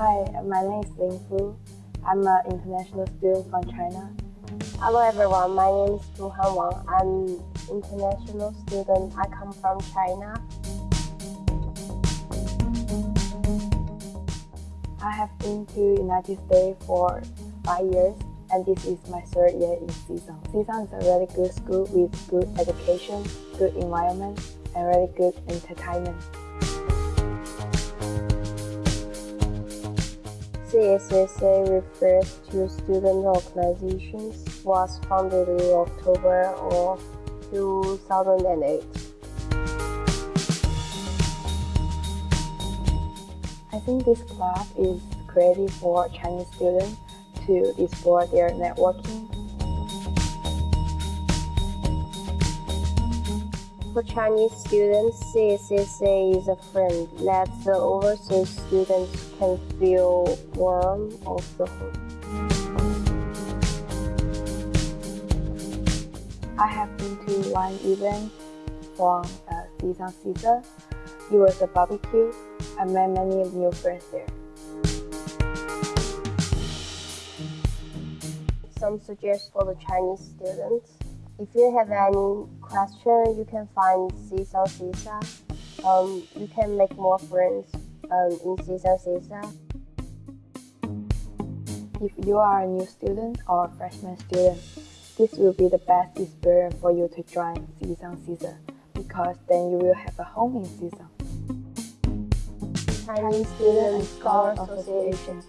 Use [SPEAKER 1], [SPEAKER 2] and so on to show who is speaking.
[SPEAKER 1] Hi, my name is Ling Fu. I'm an international student from China.
[SPEAKER 2] Hello everyone, my name is Tu Han Wang. I'm an international student. I come from China.
[SPEAKER 1] I have been to United States for five years and this is my third year in CSUN. CSUN is a really good school with good education, good environment, and really good entertainment.
[SPEAKER 2] CSSA refers to Student Organizations, was founded in October of 2008.
[SPEAKER 1] I think this club is created for Chinese students to explore their networking.
[SPEAKER 2] For Chinese students, CSSA is a friend that the overseas students can feel warm of the home.
[SPEAKER 1] I have been to one event from uh, Caesar. It was a barbecue. I met many new friends there.
[SPEAKER 2] some suggestions for the Chinese students. If you have any question, you can find CSUN CSA. Um, you can make more friends um, in CSUN CSA.
[SPEAKER 1] If you are a new student or a freshman student, this will be the best experience for you to join CSUN CSA because then you will have a home in CSUN.
[SPEAKER 2] Chinese Student and Scholar Association.